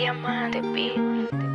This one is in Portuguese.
Diamante, beat.